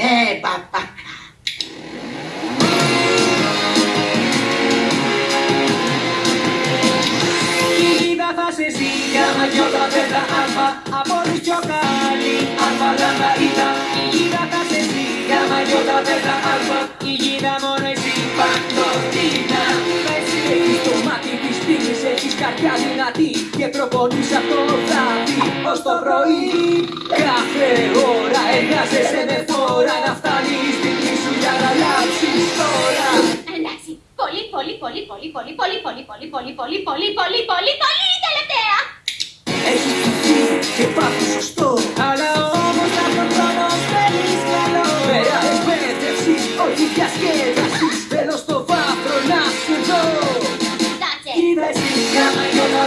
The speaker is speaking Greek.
Καλέ παπάκα. Είδα θα σε ζήγια μαγιώτα πέτα αλφα Από τους πιο καλή αλφα λάμδα είδα Είδα θα σε ζήγια μαγιώτα πέτα αλφα Η γίδα μόνο εσύ παντοτίνα. Εσύ έχεις το μάτι της πίνης Έχεις καρδιά δυνατή Και προπονείς αυτό βράδυ Ως το πρωί Κάθε πολύ, πολύ, πολύ, πολύ, πολύ, πολύ, πολύ, πολύ, πολύ, πολύ, πολύ τελευταία! Έχεις και πάθος σωστό Αλλά όμως το χρόνο θέλει καλό Πέρα εκπαίδευσης, όχι διασκέδασης Θέλω στο βάθρο να σου δω Κοίτα εσύ, κάμα και όλα